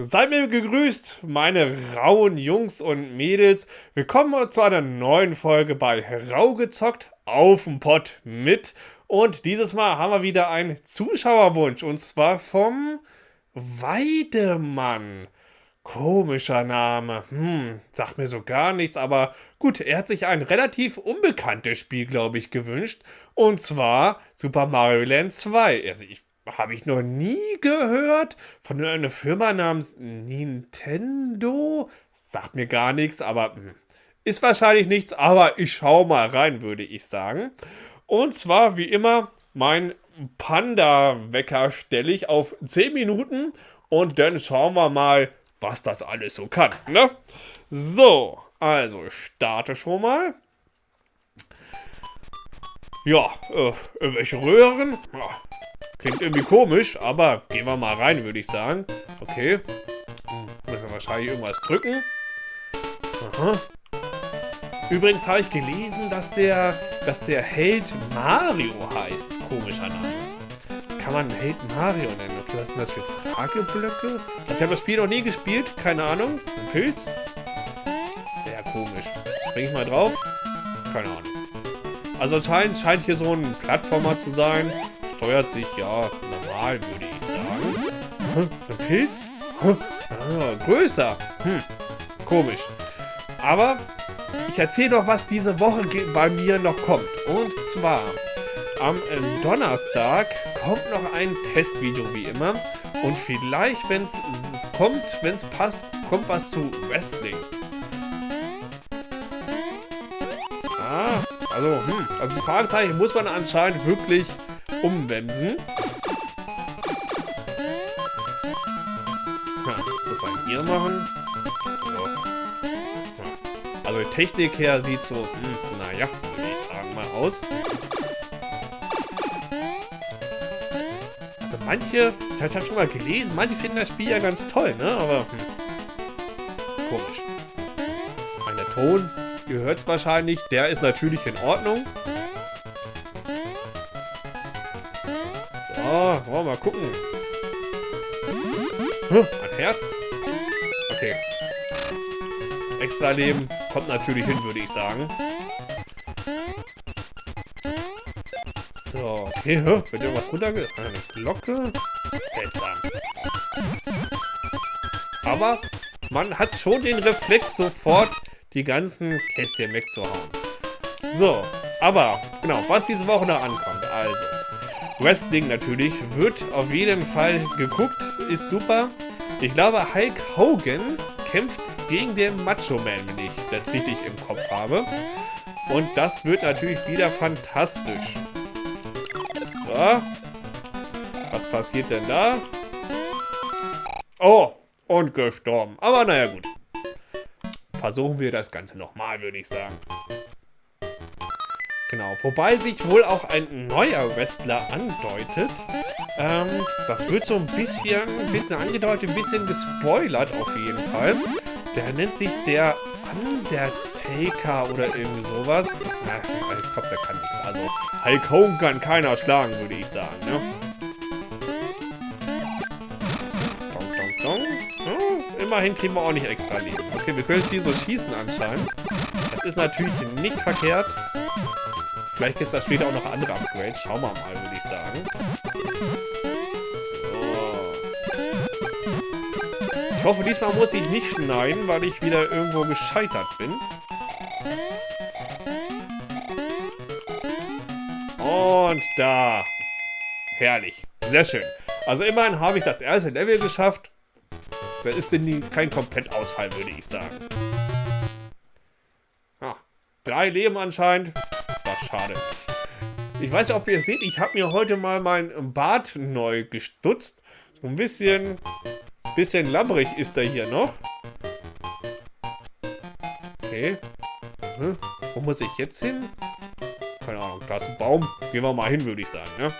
Seid mir gegrüßt, meine rauen Jungs und Mädels. Willkommen zu einer neuen Folge bei Rau gezockt auf dem Pott mit. Und dieses Mal haben wir wieder einen Zuschauerwunsch und zwar vom Weidemann. Komischer Name. Hm, sagt mir so gar nichts, aber gut, er hat sich ein relativ unbekanntes Spiel, glaube ich, gewünscht. Und zwar Super Mario Land 2. Also ich habe ich noch nie gehört von einer Firma namens Nintendo. Sagt mir gar nichts, aber hm, ist wahrscheinlich nichts, aber ich schaue mal rein, würde ich sagen. Und zwar, wie immer, mein Panda-Wecker stelle ich auf 10 Minuten und dann schauen wir mal, was das alles so kann. Ne? So, also ich starte schon mal. Ja, äh, irgendwelche Röhren. Ja, Klingt irgendwie komisch, aber gehen wir mal rein, würde ich sagen. Okay. Müssen wir wahrscheinlich irgendwas drücken. Aha. Übrigens habe ich gelesen, dass der, dass der Held Mario heißt. Komischer Name. Kann man Held Mario nennen? Okay, was sind das für Frageblöcke? Also ich habe das Spiel noch nie gespielt. Keine Ahnung. Ein Pilz? Sehr komisch. Spring ich mal drauf? Keine Ahnung. Also anscheinend scheint hier so ein Plattformer zu sein steuert sich ja normal, würde ich sagen. Hm, ein Pilz? Ah, größer. Hm, komisch. Aber ich erzähle doch, was diese Woche bei mir noch kommt. Und zwar am äh, Donnerstag kommt noch ein Testvideo wie immer. Und vielleicht, wenn es kommt, wenn es passt, kommt was zu Wrestling. Ah, also, hm, also die Fragezeichen muss man anscheinend wirklich umwemsen. Ja, das man hier machen. So. Also die Technik her sieht so, hm, naja, würde ich sagen mal aus. Also manche, ich habe schon mal gelesen, manche finden das Spiel ja ganz toll, ne? Aber hm, komisch. Mein Ton, ihr hört es wahrscheinlich, der ist natürlich in Ordnung. Oh, wollen mal gucken. Huh, ein Herz? Okay. Extra Leben kommt natürlich hin, würde ich sagen. So, okay, huh, wird irgendwas runterge... Eine Glocke? Seltsam. Aber man hat schon den Reflex, sofort die ganzen Kästchen wegzuhauen. So, aber, genau, was diese Woche noch ankommt. Also, Wrestling natürlich. Wird auf jeden Fall geguckt. Ist super. Ich glaube, Hulk Hogan kämpft gegen den Macho Man, wenn ich das richtig im Kopf habe. Und das wird natürlich wieder fantastisch. So. Was passiert denn da? Oh, und gestorben. Aber naja, gut. Versuchen wir das Ganze nochmal, würde ich sagen. Genau, wobei sich wohl auch ein neuer Wrestler andeutet. Ähm, das wird so ein bisschen, ein bisschen angedeutet, ein bisschen gespoilert auf jeden Fall. Der nennt sich der Undertaker oder irgendwie sowas. Na, ich glaube, der kann nichts. Also, Hulk Hogan kann keiner schlagen, würde ich sagen, ne? Dong, dong, dong. Hm, immerhin kriegen wir auch nicht extra Leben. Okay, wir können jetzt hier so schießen anscheinend. Das ist natürlich nicht verkehrt. Vielleicht gibt es da später auch noch andere Upgrades. Schauen wir mal, würde ich sagen. So. Ich hoffe, diesmal muss ich nicht schneiden, weil ich wieder irgendwo gescheitert bin. Und da. Herrlich. Sehr schön. Also immerhin habe ich das erste Level geschafft. Das ist denn kein Komplettausfall, würde ich sagen. Ah, drei Leben anscheinend schade. Ich weiß nicht, ob ihr seht, ich habe mir heute mal mein Bart neu gestutzt. So ein bisschen, bisschen labbrig ist er hier noch. Okay. Hm. Wo muss ich jetzt hin? Keine Ahnung, da ist ein Baum. Gehen wir mal hin, würde ich sagen, ne?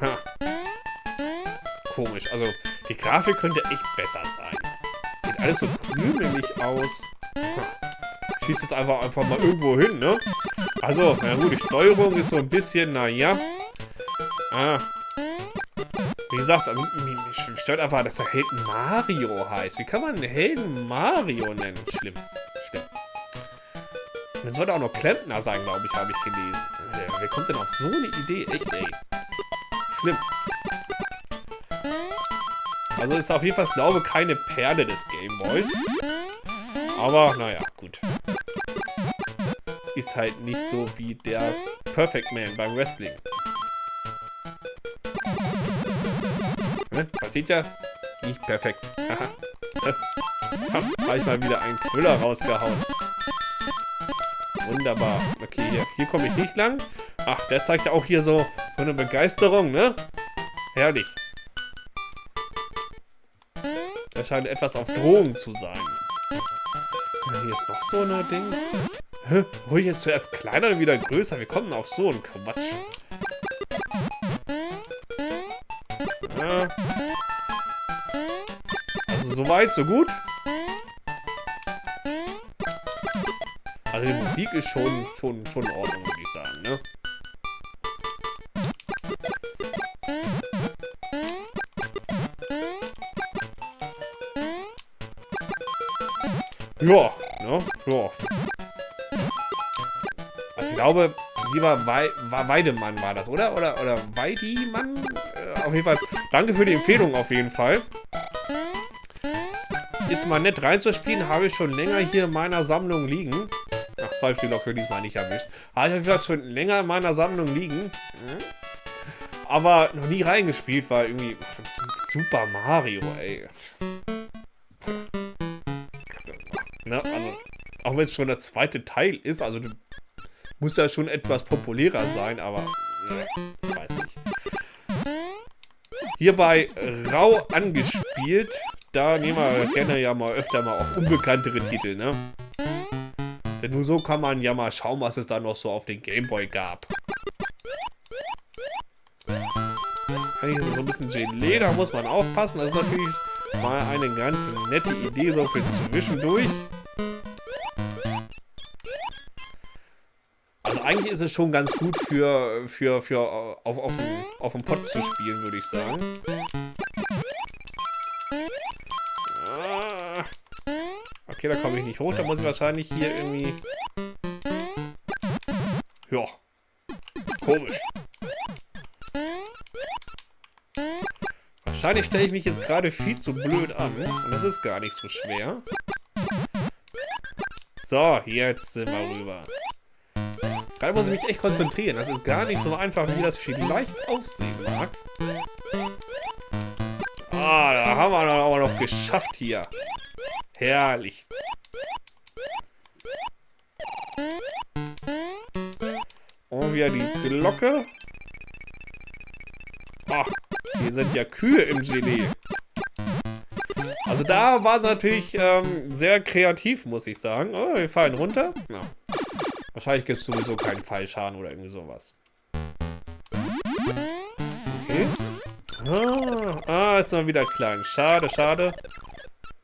Ha. Komisch, also die Grafik könnte echt besser sein alles so krümelig aus. Schießt jetzt einfach, einfach mal irgendwo hin, ne? Also, na gut, die Steuerung ist so ein bisschen, naja. Ah. Wie gesagt, also, mich stört einfach, dass der Held Mario heißt. Wie kann man einen Helden Mario nennen? Schlimm. Schlimm. Man sollte auch noch Klempner sein, glaube ich, habe ich gelesen. Wer kommt denn auf so eine Idee? Echt, ey. Schlimm. Also ist auf jeden Fall, glaube ich, keine Perle des Gameboys. Aber, naja, gut. Ist halt nicht so wie der Perfect Man beim Wrestling. Ne? Versteht ihr? Nicht perfekt. Habe ich mal wieder einen Knüller rausgehauen. Wunderbar. Okay, hier, hier komme ich nicht lang. Ach, der zeigt ja auch hier so, so eine Begeisterung, ne? Herrlich. Scheint etwas auf Drohung zu sein. Hier ist noch so eine Dings. Hä? Ruhig jetzt zuerst kleiner und wieder größer. Wir kommen auf so einen Quatsch. Ja. Also soweit, so gut. Also die Musik ist schon, schon, schon in Ordnung, würde ich sagen, ne? Ja, ne? Ja. Also ich glaube, lieber Wei war Weidemann war das, oder? Oder, oder Weidimann? Äh, auf jeden Fall. Danke für die Empfehlung auf jeden Fall. Ist mal nett reinzuspielen, habe ich schon länger hier in meiner Sammlung liegen. Ach, habe ich die Locke diesmal nicht erwischt. Habe ich auf schon länger in meiner Sammlung liegen. Aber noch nie reingespielt, weil irgendwie Super Mario, ey. Ne? Also, auch wenn es schon der zweite Teil ist, also muss ja schon etwas populärer sein, aber äh, weiß nicht. Hierbei rau angespielt, da nehmen wir gerne ja mal öfter mal auch unbekanntere Titel, ne? Denn nur so kann man ja mal schauen, was es da noch so auf den Gameboy gab. Eigentlich ist so ein bisschen Gelee, da muss man aufpassen. Das ist natürlich mal eine ganz nette Idee so für zwischendurch. Eigentlich ist es schon ganz gut für, für, für auf, auf, dem, auf dem Pott zu spielen, würde ich sagen. Ah. Okay, da komme ich nicht hoch. Da muss ich wahrscheinlich hier irgendwie... Ja. Komisch. Wahrscheinlich stelle ich mich jetzt gerade viel zu blöd an. Und das ist gar nicht so schwer. So, jetzt sind wir rüber. Gerade muss ich mich echt konzentrieren. Das ist gar nicht so einfach, wie das vielleicht aussehen mag. Ah, da haben wir dann aber noch geschafft hier. Herrlich. Und wieder die Glocke. Ach, hier sind ja Kühe im Gelee. Also da war es natürlich ähm, sehr kreativ, muss ich sagen. Oh, wir fallen runter. Ja. Wahrscheinlich gibt es sowieso keinen Fallschaden oder irgendwie sowas. Okay. Ah, ah, ist mal wieder klein. Schade, schade.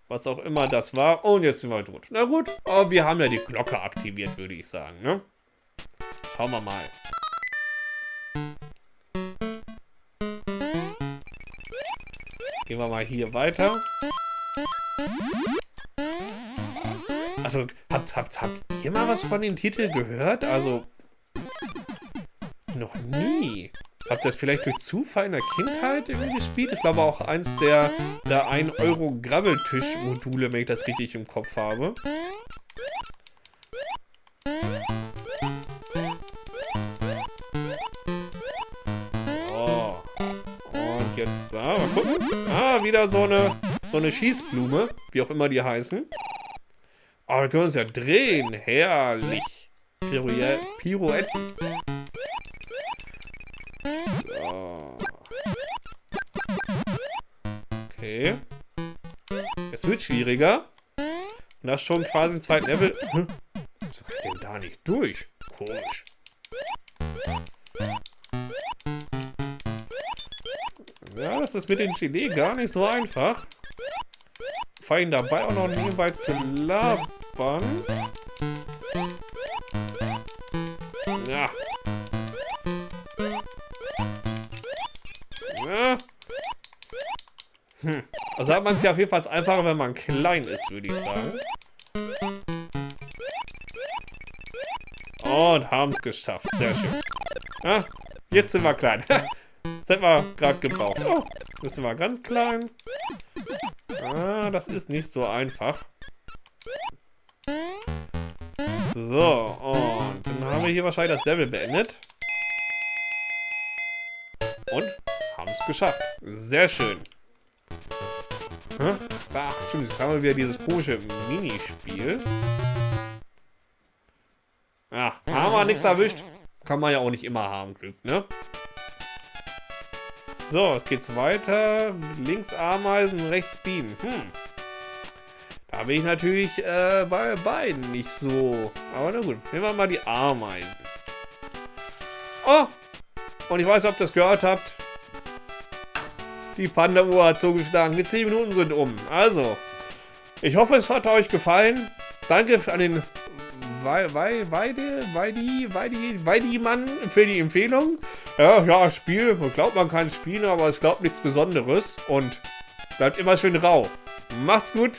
Was auch immer das war. Und jetzt sind wir tot. Na gut, aber wir haben ja die Glocke aktiviert, würde ich sagen, ne? Schauen wir mal. Gehen wir mal hier weiter. Also, habt, habt, habt ihr mal was von dem Titel gehört? Also, noch nie. Habt ihr das vielleicht durch Zufall in der Kindheit irgendwie gespielt? Ich glaube auch eins der, der 1-Euro-Grabbeltisch-Module, wenn ich das richtig im Kopf habe. So. Und jetzt, ah, mal gucken. Ah, wieder so eine, so eine Schießblume, wie auch immer die heißen. Aber wir können uns ja drehen. Herrlich. Pirouetten. So. Okay. Es wird schwieriger. Und das schon quasi im zweiten Level. Hm? So geht denn da nicht durch? Komisch. Ja, das ist mit dem Gelee gar nicht so einfach. Vor allem dabei auch noch nebenbei zu labern. Nachbarn. Ja. ja. Hm. Also hat man es ja auf jeden Fall einfacher, wenn man klein ist, würde ich sagen. Und haben es geschafft. Sehr schön. Ja, jetzt sind wir klein. das hätten wir gerade gebraucht. Oh, jetzt sind wir ganz klein. Ah, das ist nicht so einfach. So, und dann haben wir hier wahrscheinlich das Level beendet. Und haben es geschafft. Sehr schön. Hm? Ach, stimmt, jetzt haben wir wieder dieses komische Minispiel. Ja, haben wir nichts erwischt. Kann man ja auch nicht immer haben, Glück, ne? So, es geht's weiter. Links Ameisen, rechts Bienen. Hm. Da bin ich natürlich äh, bei beiden nicht so. Aber na gut, nehmen wir mal die Ameisen. Oh! Und ich weiß, ob ihr das gehört habt. Die Panda-Uhr hat zugeschlagen. Die 10 Minuten sind um. Also, ich hoffe, es hat euch gefallen. Danke an den Weide, Weide, Weidi, Weidi-Mann für die Empfehlung. Ja, ja, Spiel, man glaubt, man kann spielen, aber es glaubt nichts Besonderes und bleibt immer schön rau. Macht's gut.